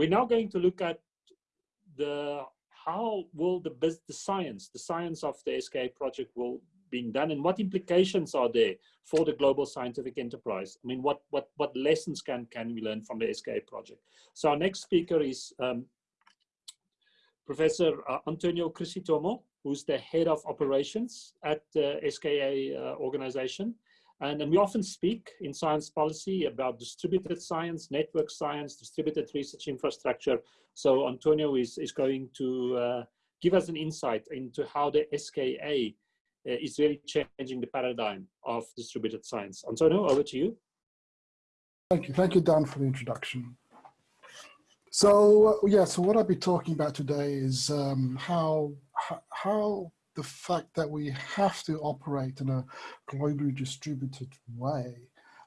we're now going to look at the how will the, the science, the science of the SKA project will being done and what implications are there for the global scientific enterprise? I mean, what, what, what lessons can, can we learn from the SKA project? So our next speaker is um, Professor uh, Antonio Chrysostomou, who's the head of operations at the SKA uh, organization. And, we often speak in science policy about distributed science, network science, distributed research infrastructure. So Antonio is, is going to uh, give us an insight into how the SKA uh, is really changing the paradigm of distributed science. Antonio, over to you. Thank you. Thank you, Dan, for the introduction. So, uh, yeah, so what I'll be talking about today is um, how, how the fact that we have to operate in a globally distributed way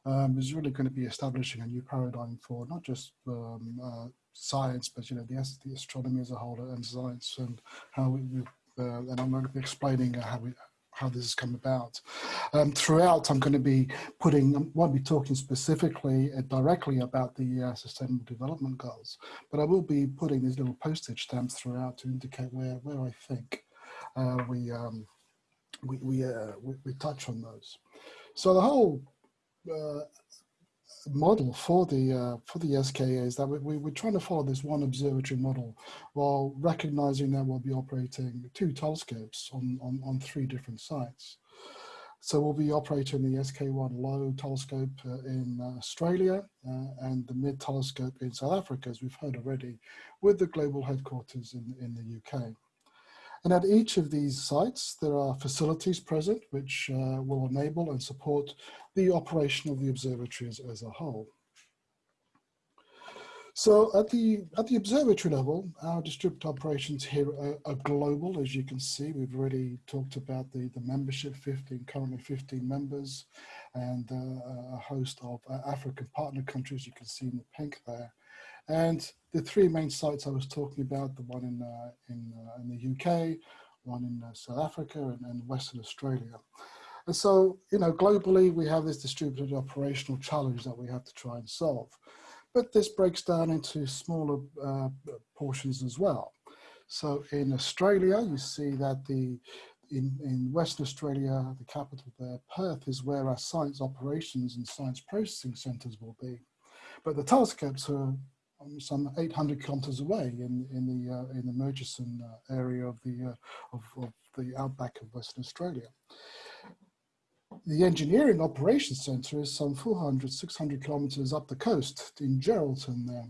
um, is really going to be establishing a new paradigm for not just um, uh, science, but you know the, the astronomy as a whole and science and how we, uh, and I'm going to be explaining how we how this has come about. Um, throughout, I'm going to be putting, I won't be talking specifically uh, directly about the uh, Sustainable Development Goals, but I will be putting these little postage stamps throughout to indicate where, where I think we, um, we, we, uh, we, we, touch on those. So the whole uh, model for the uh, for the SKA is that we, we, we're trying to follow this one observatory model while recognizing that we'll be operating two telescopes on, on, on three different sites. So we'll be operating the SK1 low telescope uh, in Australia uh, and the mid telescope in South Africa, as we've heard already, with the global headquarters in, in the UK. And at each of these sites, there are facilities present which uh, will enable and support the operation of the observatory as, a whole. So at the at the observatory level, our distributed operations here are, are, global, as you can see. We've already talked about the, the membership, 15, currently 15 members, and uh, a host of uh, African partner countries, you can see in the pink there. And the three main sites I was talking about, the one in, uh, in, uh, in the UK, one in uh, South Africa and, and Western Australia. And so, you know, globally, we have this distributed operational challenge that we have to try and solve. But this breaks down into smaller uh, portions as well. So in Australia, you see that the in, in Western Australia, the capital there, Perth, is where our science operations and science processing centres will be. But the telescopes are um, some 800 kilometers away in, in the uh, in the Murchison uh, area of the uh, of, of, the outback of Western Australia. The engineering operations centre is some 400, 600 kilometers up the coast in Geraldton there.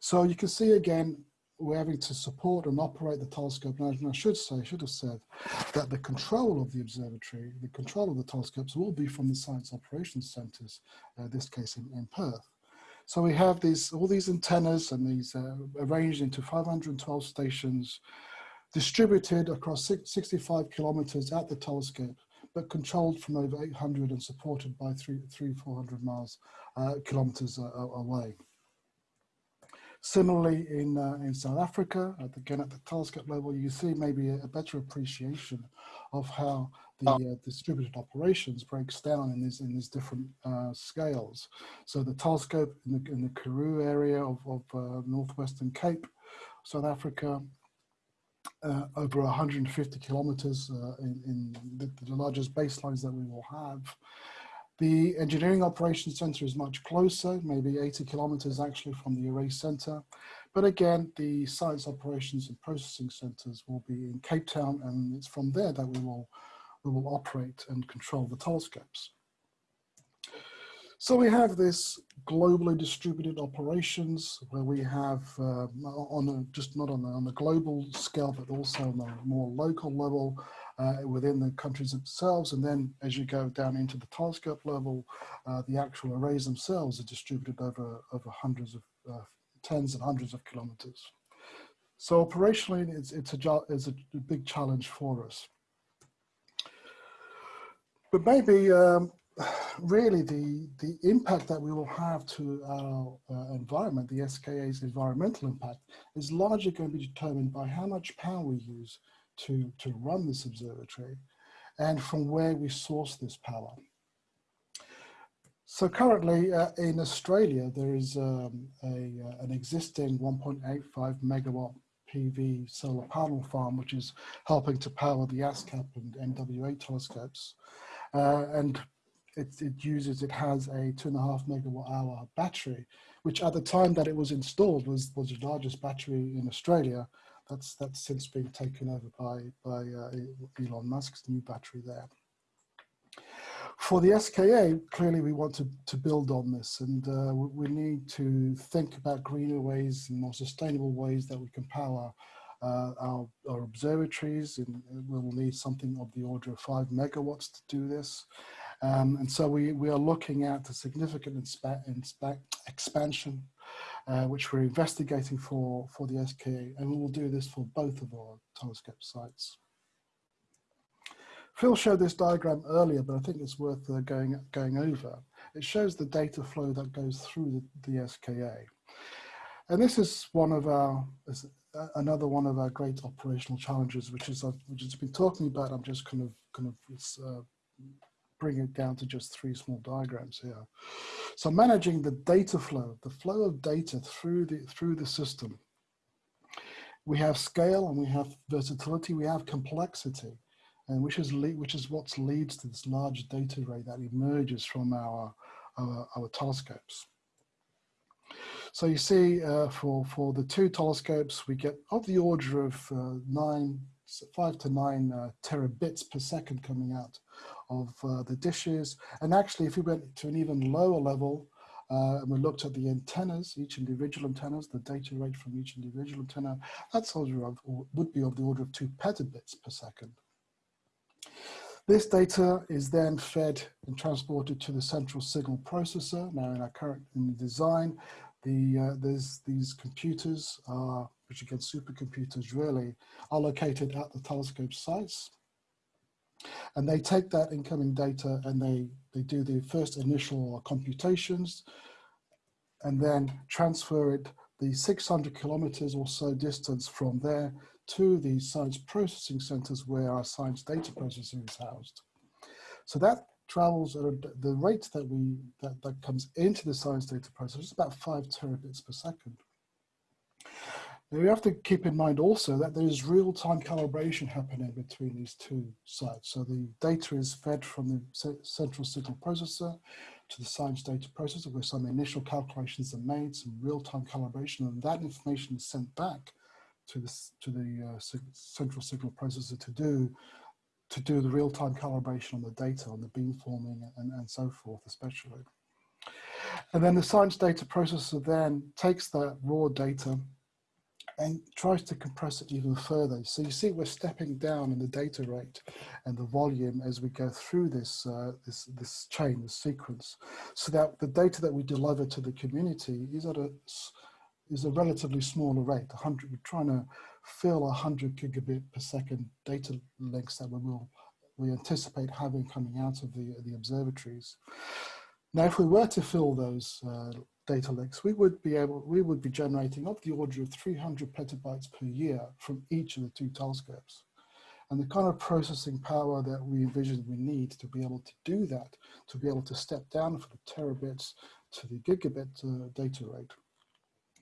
So you can see again, we're having to support and operate the telescope. And I should say, I should have said that the control of the observatory, the control of the telescopes will be from the science operations centres, uh, this case in, in Perth. So we have these all these antennas and these uh, arranged into 512 stations distributed across 65 kilometers at the telescope, but controlled from over 800 and supported by three, three 400 miles, uh, kilometers uh, away. Similarly, in, uh, in South Africa, at, again at the telescope level, you see maybe a, a better appreciation of how the uh, distributed operations breaks down in these in these different uh, scales. So the telescope in the in the Karoo area of, of uh, northwestern Cape, South Africa, uh, over 150 kilometers uh, in, in the, the, largest baselines that we will have. The engineering operations center is much closer, maybe 80 kilometers actually from the array center. But again, the science operations and processing centers will be in Cape Town and it's from there that we will we will operate and control the telescopes. So we have this globally distributed operations where we have uh, on a, just not on a, on global scale, but also on a more local level uh, within the countries themselves. And then as you go down into the telescope level, uh, the actual arrays themselves are distributed over, over hundreds of, uh, tens and hundreds of kilometers. So operationally, it's, it's, a, it's a big challenge for us. But maybe um, really the, the impact that we will have to our uh, environment, the SKA's environmental impact, is largely going to be determined by how much power we use to, to run this observatory and from where we source this power. So currently uh, in Australia, there is um, a, uh, an existing 1.85 megawatt PV solar panel farm, which is helping to power the ASKAP and MWA telescopes. Uh, and it, it, uses, it has a two and a half megawatt hour battery, which at the time that it was installed was, was the largest battery in Australia. That's, that's since been taken over by, by uh, Elon Musk's new battery there. For the SKA, clearly we want to, to build on this and uh, we need to think about greener ways and more sustainable ways that we can power uh, our, our, observatories and we'll need something of the order of five megawatts to do this. Um, and so we, we are looking at a significant expansion, uh, which we're investigating for, for the SKA, and we will do this for both of our telescope sites. Phil showed this diagram earlier, but I think it's worth uh, going, going over. It shows the data flow that goes through the, the SKA. And this is one of our, another one of our great operational challenges, which is, I've, which has been talking about. I'm just kind of, kind of uh, bring it down to just three small diagrams here. So managing the data flow, the flow of data through the, through the system. We have scale and we have versatility, we have complexity and which is which is what leads to this large data array that emerges from our our, our telescopes. So you see, uh, for for the two telescopes, we get of the order of uh, nine, five to nine uh, terabits per second coming out of uh, the dishes. And actually, if we went to an even lower level, uh, and we looked at the antennas, each individual antennas, the data rate from each individual antenna, that's order of, would be of the order of two petabits per second. This data is then fed and transported to the central signal processor. Now in our current in the design, the, uh, there's these computers, which again supercomputers really, are located at the telescope sites. And they take that incoming data and they, they do the first initial computations and then transfer it the 600 kilometers or so distance from there to the science processing centers where our science data processing is housed. So that travels at the rate that we that, that comes into the science data processor is about five terabits per second. Now we have to keep in mind also that there is real-time calibration happening between these two sites. So the data is fed from the central signal processor to the science data processor where some initial calculations are made, some real-time calibration, and that information is sent back to the, to the uh, central signal processor to do to do the real-time calibration on the data, on the beamforming and, and so forth, especially. And then the science data processor then takes that raw data and tries to compress it even further. So you see we're stepping down in the data rate and the volume as we go through this, uh, this, this chain, this sequence, so that the data that we deliver to the community is at a is a relatively smaller rate. 100, we're trying to fill 100 gigabit per second data links that we will we anticipate having coming out of the the observatories. Now, if we were to fill those uh, data links, we would be able we would be generating of the order of 300 petabytes per year from each of the two telescopes. And the kind of processing power that we envision we need to be able to do that, to be able to step down from the terabits to the gigabit uh, data rate,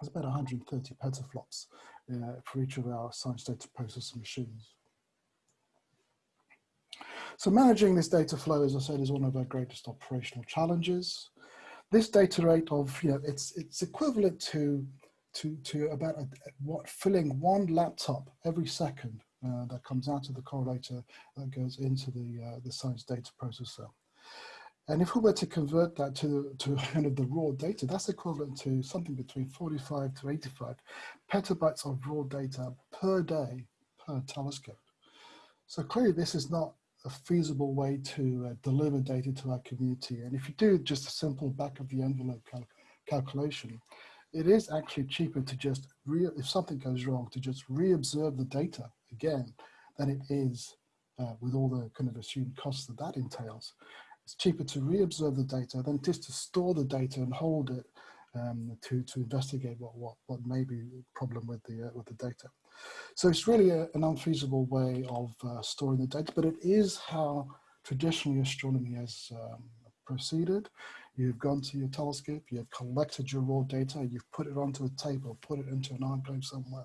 it's about 130 petaflops uh, for each of our science data processor machines. So managing this data flow, as I said, is one of our greatest operational challenges. This data rate of, you know, it's, it's equivalent to, to, to about a, what filling one laptop every second uh, that comes out of the correlator that goes into the, uh, the science data processor. And if we were to convert that to, to kind of the raw data, that's equivalent to something between 45 to 85 petabytes of raw data per day per telescope. So clearly this is not a feasible way to uh, deliver data to our community. And if you do just a simple back of the envelope cal calculation, it is actually cheaper to just, if something goes wrong, to just re-observe the data again than it is uh, with all the kind of assumed costs that that entails. It's cheaper to re-observe the data than it is to store the data and hold it um, to, to investigate what, what, what may be problem with the, uh, with the data. So it's really a, an unfeasible way of uh, storing the data, but it is how traditionally astronomy has um, proceeded. You've gone to your telescope, you've collected your raw data, you've put it onto a table, put it into an archive somewhere.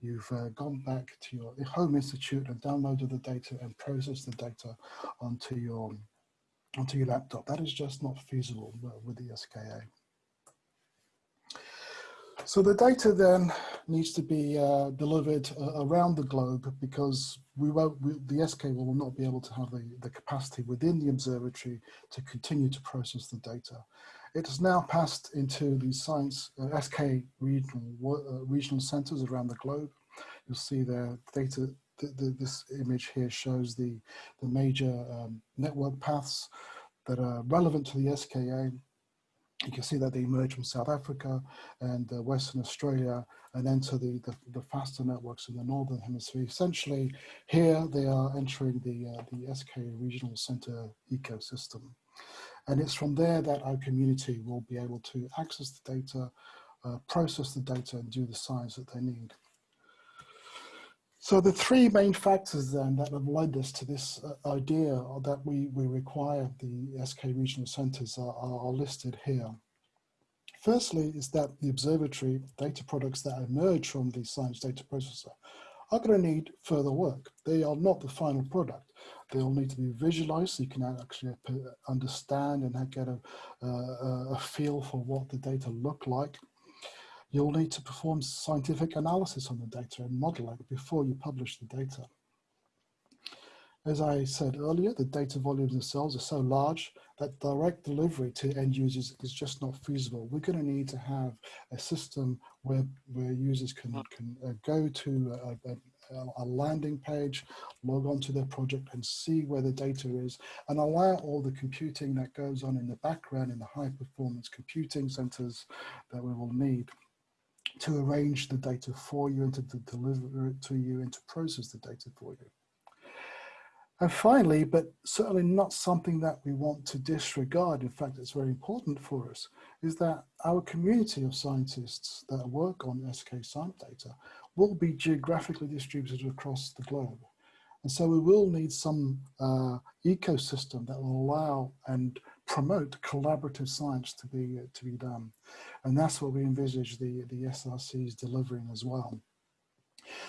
You've uh, gone back to your home institute and downloaded the data and processed the data onto your onto your laptop. That is just not feasible with the SKA. So the data then needs to be uh, delivered uh, around the globe because we won't, we, the SK will not be able to have the, the capacity within the observatory to continue to process the data. It has now passed into the science uh, SK regional, uh, regional centers around the globe. You'll see the data, the, the, this image here shows the, the major um, network paths that are relevant to the SKA you can see that they emerge from South Africa and uh, Western Australia and enter the, the, the, faster networks in the Northern Hemisphere. Essentially, here they are entering the, uh, the SK Regional Center ecosystem. And it's from there that our community will be able to access the data, uh, process the data and do the science that they need. So the three main factors then that have led us to this uh, idea that we, we require the SK regional centers are, are, listed here. Firstly is that the observatory data products that emerge from the science data processor are going to need further work. They are not the final product. They'll need to be visualized so you can actually understand and get a, a, a feel for what the data look like you'll need to perform scientific analysis on the data and model it before you publish the data. As I said earlier, the data volumes themselves are so large that direct delivery to end users is just not feasible. We're going to need to have a system where, where users can, can uh, go to a, a, a, landing page, log on to their project and see where the data is and allow all the computing that goes on in the background in the high performance computing centers that we will need to arrange the data for you and to, to deliver it to you and to process the data for you. And finally, but certainly not something that we want to disregard, in fact, it's very important for us, is that our community of scientists that work on SK science data will be geographically distributed across the globe. And so we will need some uh, ecosystem that will allow and promote collaborative science to be, uh, to be done. And that's what we envisage the, the SRCs delivering as well.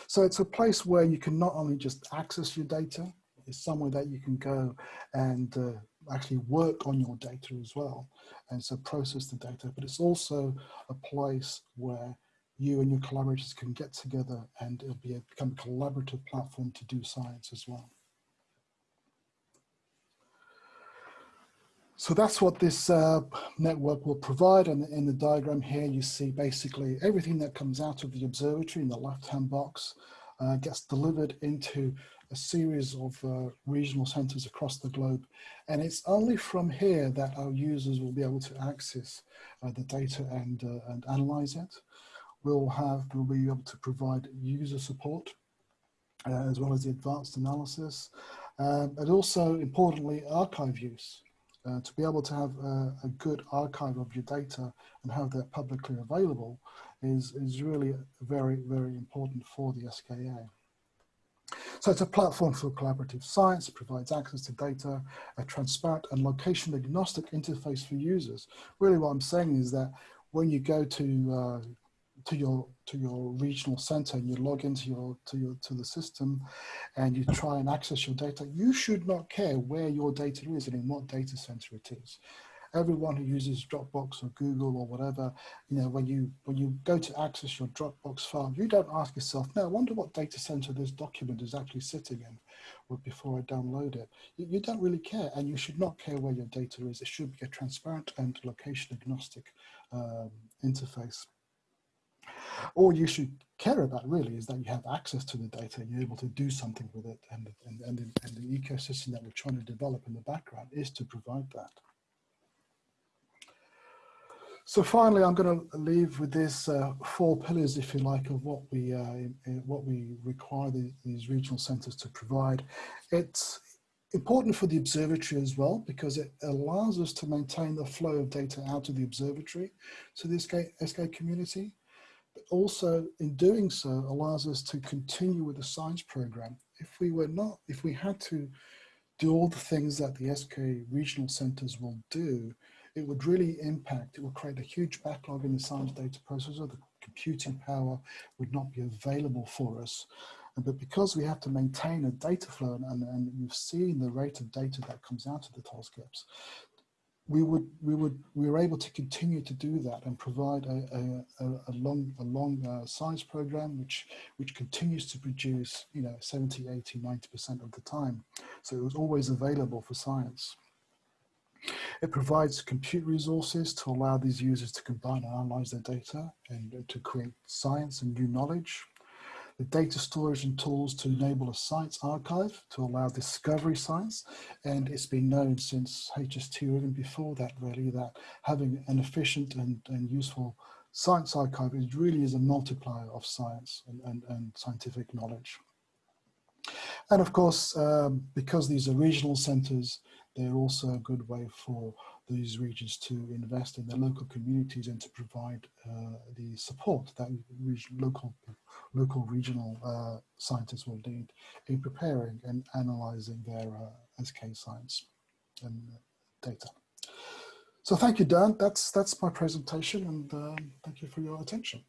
So it's a place where you can not only just access your data, it's somewhere that you can go and uh, actually work on your data as well. And so process the data, but it's also a place where you and your collaborators can get together and it'll be a, become a collaborative platform to do science as well. So that's what this uh, network will provide. And in the diagram here, you see basically everything that comes out of the observatory in the left-hand box uh, gets delivered into a series of uh, regional centers across the globe. And it's only from here that our users will be able to access uh, the data and, uh, and analyze it. We'll have, we'll be able to provide user support uh, as well as the advanced analysis. Um, and also importantly, archive use. Uh, to be able to have a, a, good archive of your data and have that publicly available is, is really very, very important for the SKA. So it's a platform for collaborative science, provides access to data, a transparent and location agnostic interface for users. Really what I'm saying is that when you go to uh, to your to your regional center and you log into your to your to the system and you try and access your data you should not care where your data is and in what data center it is. Everyone who uses dropbox or google or whatever you know when you when you go to access your dropbox file you don't ask yourself no i wonder what data center this document is actually sitting in before i download it. You, you don't really care and you should not care where your data is. It should be a transparent and location agnostic um, interface all you should care about really is that you have access to the data you're able to do something with it and, and, and, the, and the ecosystem that we're trying to develop in the background is to provide that. So finally, I'm going to leave with these uh, four pillars, if you like, of what we uh, what we require the, these regional centres to provide. It's important for the observatory as well because it allows us to maintain the flow of data out of the observatory to the SK, SK community but also in doing so allows us to continue with the science program. If we were not, if we had to do all the things that the SK regional centers will do, it would really impact, it would create a huge backlog in the science data processor. The computing power would not be available for us. But because we have to maintain a data flow and, and you've seen the rate of data that comes out of the telescopes, we would we would we were able to continue to do that and provide a, a, a long a long uh, science program which which continues to produce you know 70 80 90 percent of the time. So it was always available for science. It provides compute resources to allow these users to combine and analyze their data and to create science and new knowledge the data storage and tools to enable a science archive to allow discovery science. And it's been known since HST or even before that really that having an efficient and, and useful science archive is really is a multiplier of science and, and, and scientific knowledge. And of course, um, because these are regional centers, they're also a good way for these regions to invest in their local communities and to provide uh, the support that region, local, local regional uh, scientists will need in preparing and analyzing their uh, SK science and data. So thank you, Dan. That's, that's my presentation and um, thank you for your attention.